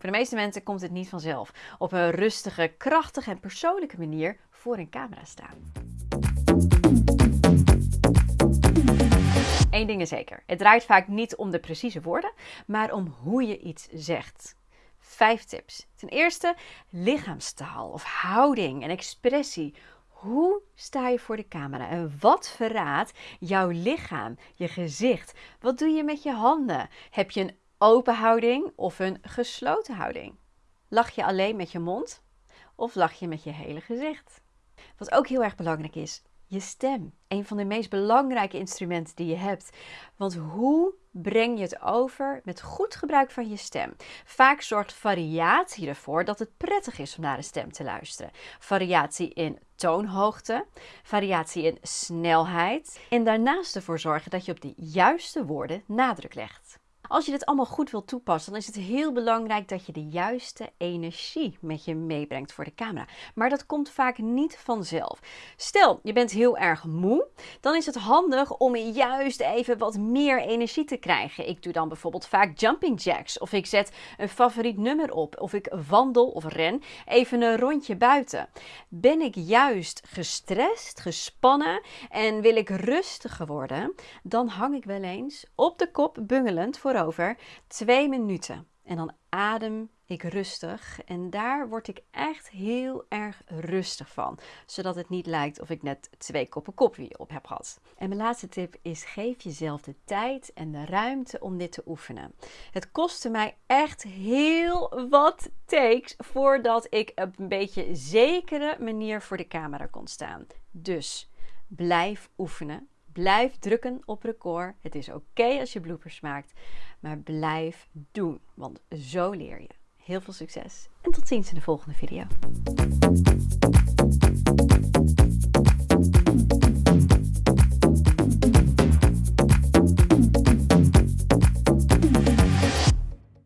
Voor de meeste mensen komt het niet vanzelf. Op een rustige, krachtige en persoonlijke manier voor een camera staan. Eén ding is zeker: het draait vaak niet om de precieze woorden, maar om hoe je iets zegt. Vijf tips. Ten eerste lichaamstaal of houding en expressie. Hoe sta je voor de camera en wat verraadt jouw lichaam, je gezicht? Wat doe je met je handen? Heb je een open houding of een gesloten houding? Lach je alleen met je mond of lach je met je hele gezicht? Wat ook heel erg belangrijk is, je stem. Een van de meest belangrijke instrumenten die je hebt. Want hoe breng je het over met goed gebruik van je stem? Vaak zorgt variatie ervoor dat het prettig is om naar een stem te luisteren. Variatie in toonhoogte, variatie in snelheid en daarnaast ervoor zorgen dat je op de juiste woorden nadruk legt. Als je dit allemaal goed wilt toepassen, dan is het heel belangrijk dat je de juiste energie met je meebrengt voor de camera. Maar dat komt vaak niet vanzelf. Stel, je bent heel erg moe, dan is het handig om juist even wat meer energie te krijgen. Ik doe dan bijvoorbeeld vaak jumping jacks, of ik zet een favoriet nummer op, of ik wandel of ren even een rondje buiten. Ben ik juist gestrest, gespannen en wil ik rustiger worden, dan hang ik wel eens op de kop bungelend voor over twee minuten. En dan adem ik rustig. En daar word ik echt heel erg rustig van. Zodat het niet lijkt of ik net twee koppen koffie op heb gehad. En mijn laatste tip is: geef jezelf de tijd en de ruimte om dit te oefenen. Het kostte mij echt heel wat takes voordat ik op een beetje zekere manier voor de camera kon staan. Dus blijf oefenen. Blijf drukken op record. Het is oké als je bloopers maakt, maar blijf doen, want zo leer je. Heel veel succes en tot ziens in de volgende video.